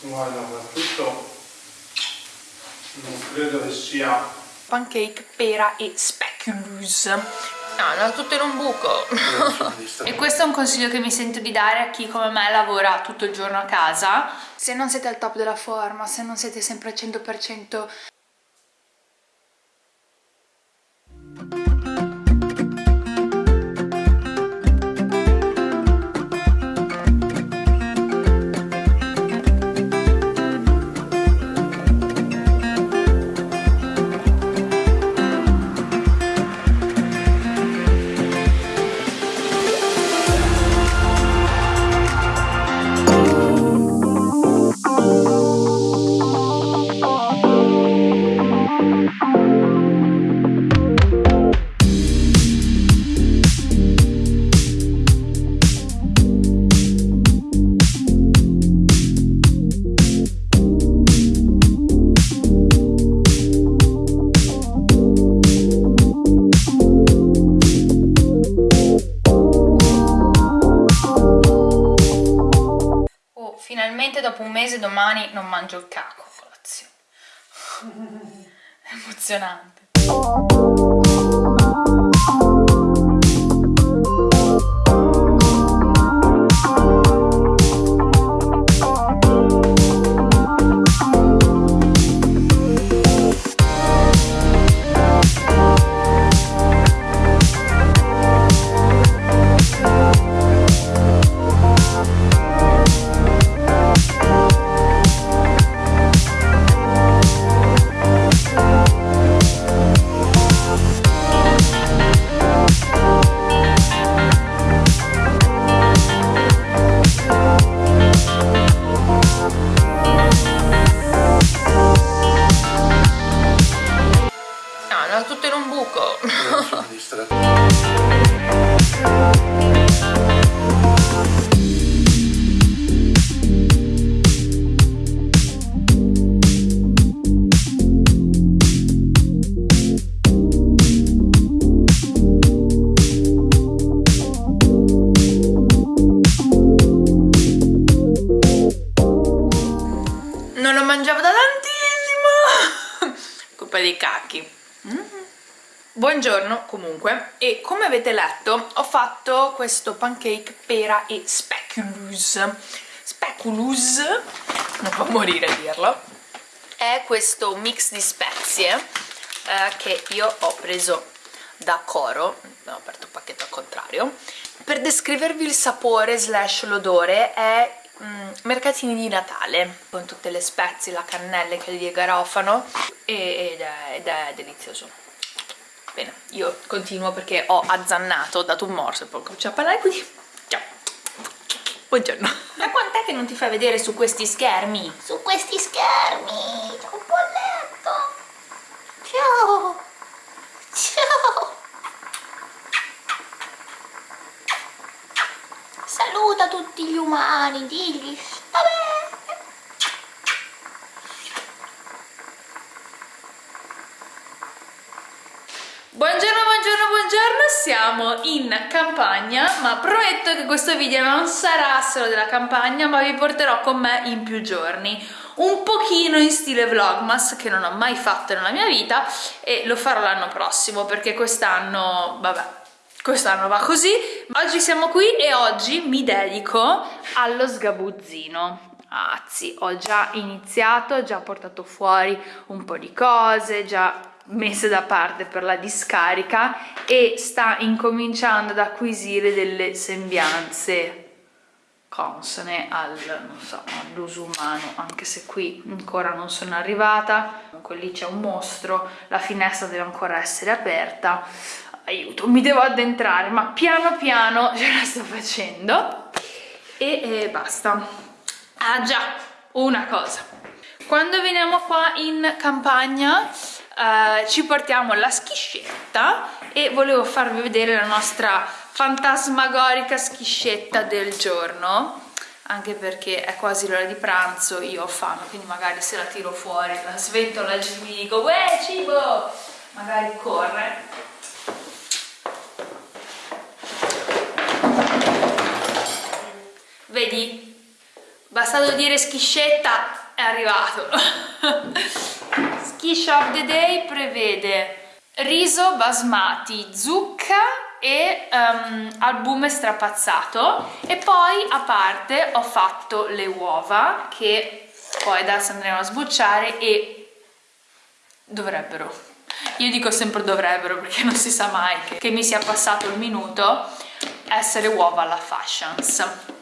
guarda soprattutto non credo che sia pancake, pera e speculoos No, no, tutto in un buco. e questo è un consiglio che mi sento di dare a chi come me lavora tutto il giorno a casa. Se non siete al top della forma, se non siete sempre al 100% mangio il caco a colazione. Emozionante. Questo pancake pera e speculoos speculoos non può morire a dirlo è questo mix di spezie eh, che io ho preso da Coro ho aperto il pacchetto al contrario. Per descrivervi il sapore slash l'odore è mm, mercatini di Natale con tutte le spezie, la cannella che li garofano ed è, ed è delizioso Bene, io continuo perché ho azzannato, ho dato un morso e poi comincio a parlare, quindi ciao. Buongiorno. Da quant'è che non ti fai vedere su questi schermi? Su questi schermi! C'è un polletto! Ciao! Ciao! Saluta tutti gli umani, digli! Vabbè! Buongiorno, buongiorno, buongiorno, siamo in campagna, ma prometto che questo video non sarà solo della campagna, ma vi porterò con me in più giorni. Un pochino in stile vlogmas, che non ho mai fatto nella mia vita, e lo farò l'anno prossimo, perché quest'anno, vabbè, quest'anno va così. Oggi siamo qui e oggi mi dedico allo sgabuzzino. Anzi, ho già iniziato, ho già portato fuori un po' di cose, già messe da parte per la discarica e sta incominciando ad acquisire delle sembianze consone so, all'uso umano anche se qui ancora non sono arrivata. Comunque lì c'è un mostro la finestra deve ancora essere aperta. Aiuto mi devo addentrare ma piano piano ce la sto facendo. E, e basta. Ah già una cosa. Quando veniamo qua in campagna uh, ci portiamo la schiscetta e volevo farvi vedere la nostra fantasmagorica schiscetta del giorno anche perché è quasi l'ora di pranzo, io ho fame, quindi magari se la tiro fuori, la sventola e mi dico Uè cibo! Magari corre. Vedi? bastato dire schiscetta è arrivato. Ski of the Day prevede riso basmati, zucca e um, albume strapazzato. E poi a parte ho fatto le uova che poi adesso andremo a sbucciare e dovrebbero. Io dico sempre dovrebbero perché non si sa mai che, che mi sia passato il minuto. Essere uova alla fashions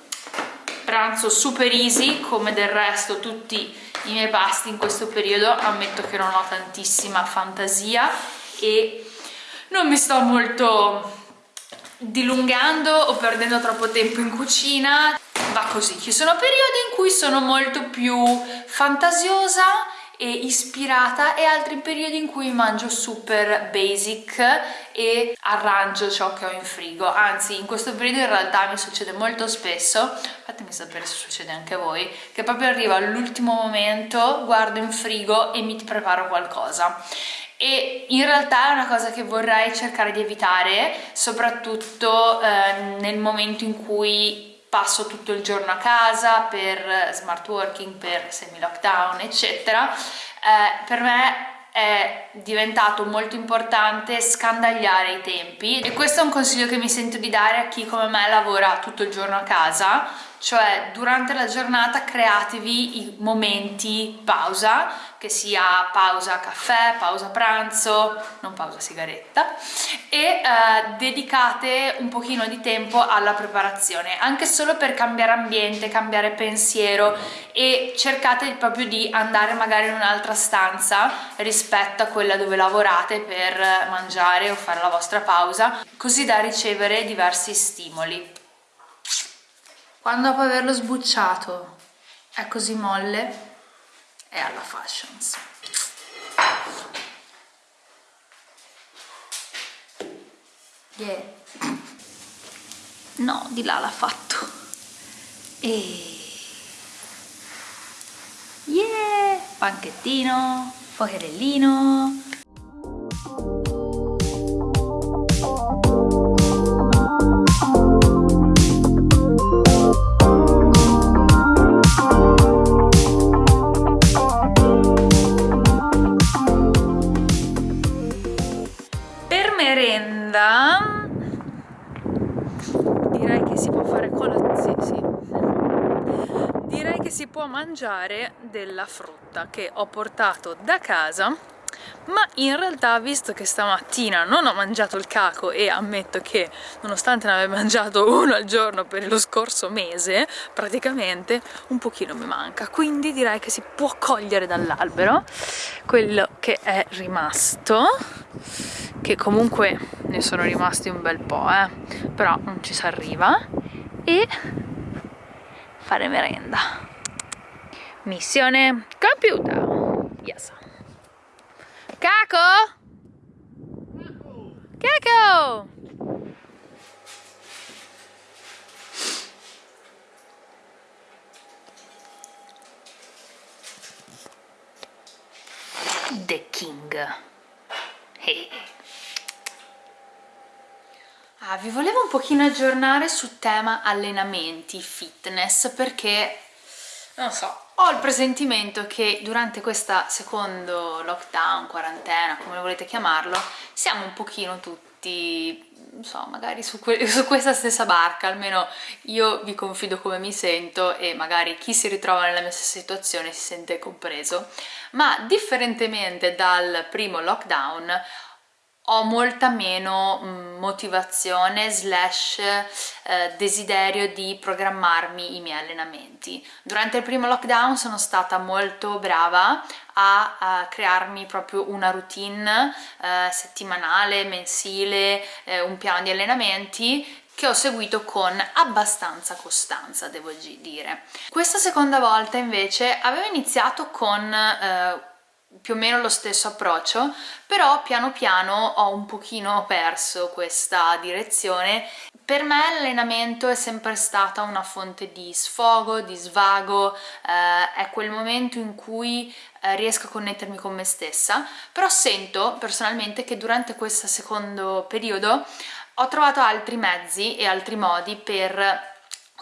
pranzo super easy come del resto tutti i miei pasti in questo periodo ammetto che non ho tantissima fantasia e non mi sto molto dilungando o perdendo troppo tempo in cucina va così. Ci sono periodi in cui sono molto più fantasiosa e ispirata e altri periodi in cui mangio super basic e arrangio ciò che ho in frigo. Anzi in questo periodo in realtà mi succede molto spesso fatemi sapere se succede anche a voi che proprio arrivo all'ultimo momento guardo in frigo e mi preparo qualcosa. E in realtà è una cosa che vorrei cercare di evitare soprattutto eh, nel momento in cui passo tutto il giorno a casa per smart working, per semi lockdown eccetera. Eh, per me è diventato molto importante scandagliare i tempi e questo è un consiglio che mi sento di dare a chi come me lavora tutto il giorno a casa cioè durante la giornata createvi i momenti pausa che sia pausa caffè, pausa pranzo, non pausa sigaretta e eh, dedicate un pochino di tempo alla preparazione anche solo per cambiare ambiente, cambiare pensiero e cercate proprio di andare magari in un'altra stanza rispetto a quella dove lavorate per mangiare o fare la vostra pausa così da ricevere diversi stimoli quando dopo averlo sbucciato è così molle è alla Fashions. Yeah. no di là l'ha fatto. E yeah. Panchettino pocherellino mangiare della frutta che ho portato da casa ma in realtà visto che stamattina non ho mangiato il caco e ammetto che nonostante ne abbia mangiato uno al giorno per lo scorso mese praticamente un pochino mi manca. Quindi direi che si può cogliere dall'albero quello che è rimasto che comunque ne sono rimasti un bel po' eh. Però non ci si arriva. E fare merenda Missione compiuta. Yes. Caco? Caco! The King. Hey. Ah, vi volevo un pochino aggiornare sul tema allenamenti, fitness, perché non so, ho il presentimento che durante questa secondo lockdown, quarantena, come volete chiamarlo, siamo un pochino tutti, non so, magari su, su, questa stessa barca, almeno io vi confido come mi sento e magari chi si ritrova nella mia stessa situazione si sente compreso, ma differentemente dal primo lockdown ho molta meno mm, motivazione slash eh, desiderio di programmarmi i miei allenamenti. Durante il primo lockdown sono stata molto brava a, a crearmi proprio una routine eh, settimanale, mensile, eh, un piano di allenamenti che ho seguito con abbastanza costanza, devo dire. Questa seconda volta invece avevo iniziato con eh, più o meno lo stesso approccio però piano piano ho un pochino perso questa direzione. Per me l'allenamento è sempre stata una fonte di sfogo, di svago, eh, è quel momento in cui eh, riesco a connettermi con me stessa, però sento personalmente che durante questo secondo periodo ho trovato altri mezzi e altri modi per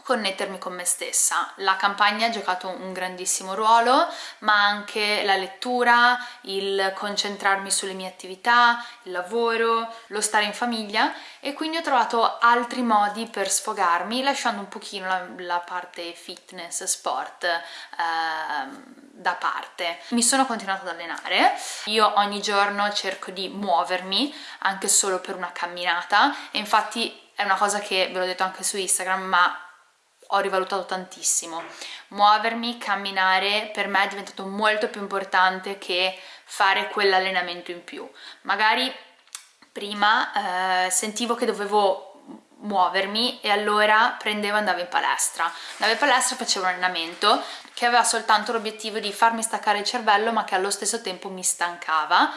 connettermi con me stessa. La campagna ha giocato un grandissimo ruolo, ma anche la lettura, il concentrarmi sulle mie attività, il lavoro, lo stare in famiglia e quindi ho trovato altri modi per sfogarmi lasciando un pochino la, la parte fitness, sport eh, da parte. Mi sono continuata ad allenare, io ogni giorno cerco di muovermi anche solo per una camminata e infatti è una cosa che ve l'ho detto anche su Instagram ma ho rivalutato tantissimo. Muovermi, camminare per me è diventato molto più importante che fare quell'allenamento in più. Magari prima eh, sentivo che dovevo muovermi e allora prendevo e andavo in palestra. Andavo in palestra e facevo un allenamento che aveva soltanto l'obiettivo di farmi staccare il cervello ma che allo stesso tempo mi stancava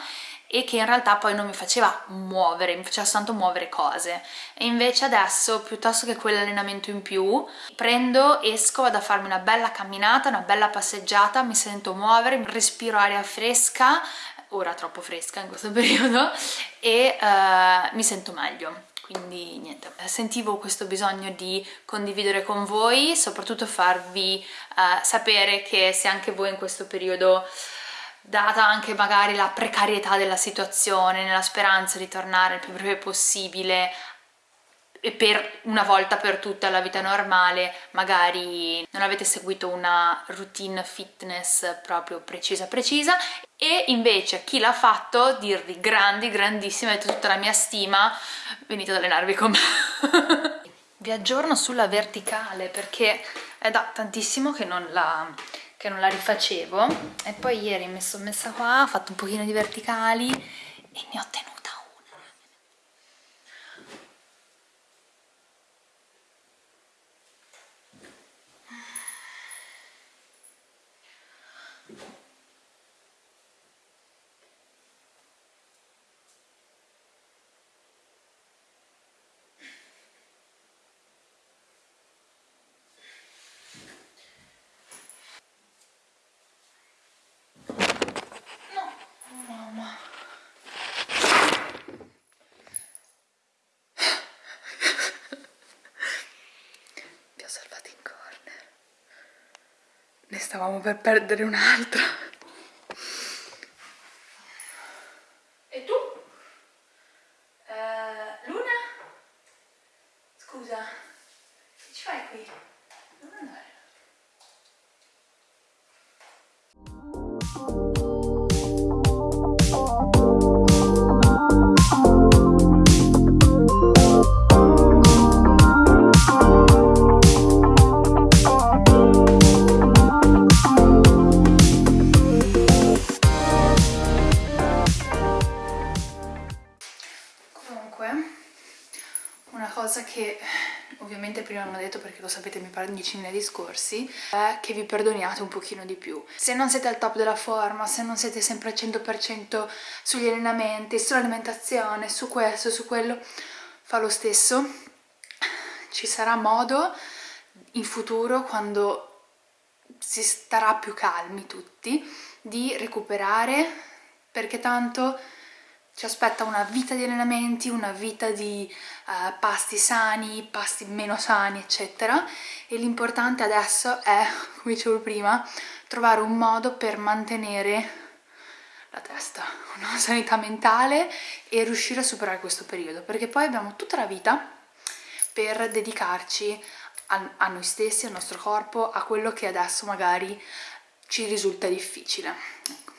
e che in realtà poi non mi faceva muovere, mi faceva soltanto muovere cose. E invece adesso piuttosto che quell'allenamento in più prendo, esco, vado a farmi una bella camminata, una bella passeggiata, mi sento muovere, respiro aria fresca, ora troppo fresca in questo periodo e uh, mi sento meglio. Quindi niente, sentivo questo bisogno di condividere con voi, soprattutto farvi uh, sapere che se anche voi in questo periodo data anche magari la precarietà della situazione, nella speranza di tornare il più breve possibile e per una volta per tutte alla vita normale magari non avete seguito una routine fitness proprio precisa precisa. E invece chi l'ha fatto dirvi grandi grandissime avete tutta la mia stima venite ad allenarvi con me. Vi aggiorno sulla verticale perché è da tantissimo che non la che non la rifacevo. E poi ieri mi sono messa qua, ho fatto un pochino di verticali e ne ho tenuto stavamo per perdere un'altra ovviamente prima non ho detto perché lo sapete mi pare 10 nei discorsi è che vi perdoniate un pochino di più. Se non siete al top della forma se non siete sempre al 100% sugli allenamenti sull'alimentazione su questo su quello fa lo stesso. Ci sarà modo in futuro quando si starà più calmi tutti di recuperare perché tanto ci aspetta una vita di allenamenti, una vita di uh, pasti sani, pasti meno sani, eccetera. E l'importante adesso è, come dicevo prima, trovare un modo per mantenere la testa, una sanità mentale e riuscire a superare questo periodo, perché poi abbiamo tutta la vita per dedicarci a, a noi stessi, al nostro corpo, a quello che adesso magari ci risulta difficile. Ecco